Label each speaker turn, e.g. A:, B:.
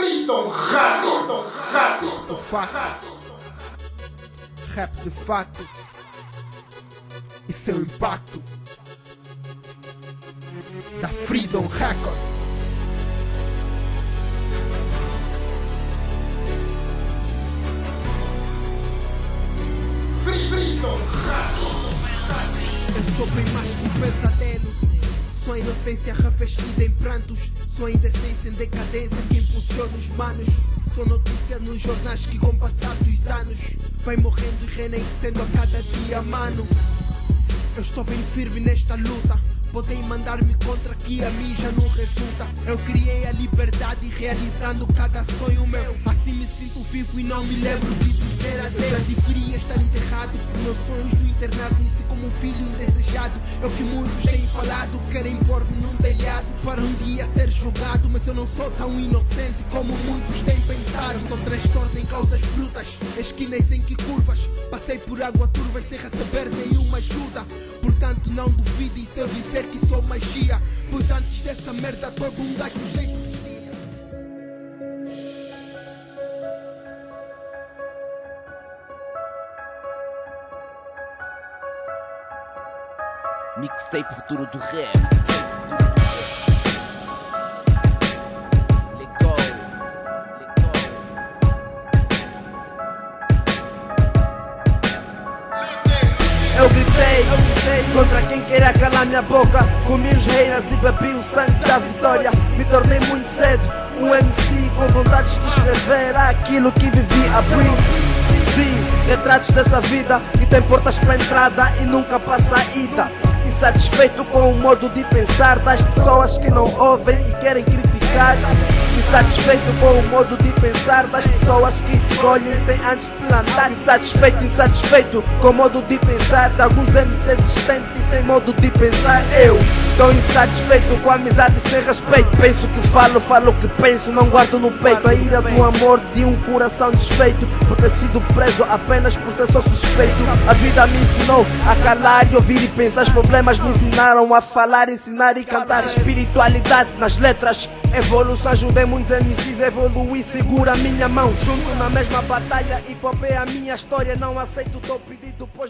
A: Freedom Rato, rato,
B: Sou fato. Rap de fato. E seu impacto. Da Freedom Records.
A: Freedom Rato.
B: Eu sou bem mais que um pesadelo. Sou a inocência revestida em prantos. Sou indecência em decadência que impulsiona os manos. Sou notícia nos jornais que com passar dos anos vai morrendo e renascendo a cada dia, mano. Eu estou bem firme nesta luta. Podem mandar-me contra que a mim já não resulta. Eu criei a liberdade realizando cada sonho meu. Assim me sinto vivo e não me lembro de dizer adeus. Já deveria estar enterrado por meus sonhos no internato. Nasci como um filho indesejado. É o que muitos têm falado. Querem pôr-me num telhado para um dia ser julgado. Mas eu não sou tão inocente como muitos têm pensado. Sou transtorno em causas brutas. Esquinas em que curvas. Passei por água turva sem receber nenhuma ajuda. Portanto, não duvide se eu dizer que sou magia. Pois antes dessa merda, todo um gajo jeito.
C: Mixtape futuro do rap. Go.
D: Eu gritei, contra quem queria calar minha boca. Comi os reinas e bebi o sangue da vitória. Me tornei muito cedo um MC com vontades de escrever aquilo que vivi a abrir. Sim, retratos dessa vida que tem portas para entrada e nunca para saída. Insatisfeito com o modo de pensar das pessoas que não ouvem e querem criticar. Insatisfeito com o modo de pensar das pessoas que colhem sem antes plantar. Insatisfeito, insatisfeito com o modo de pensar de alguns MCs existentes sem modo de pensar. Eu estou insatisfeito com a amizade sem respeito. Penso que falo, falo que penso, não guardo no peito. A ira do amor de um coração desfeito por ter sido preso apenas por ser só suspeito. A vida me ensinou a calar e ouvir e pensar. Os problemas me ensinaram a falar, ensinar e cantar. Espiritualidade nas letras. Evolução, ajudei muitos MCs a evoluir. Segura a minha mão, junto na mesma batalha. Hip hop é a minha história. Não aceito o teu pedido, pois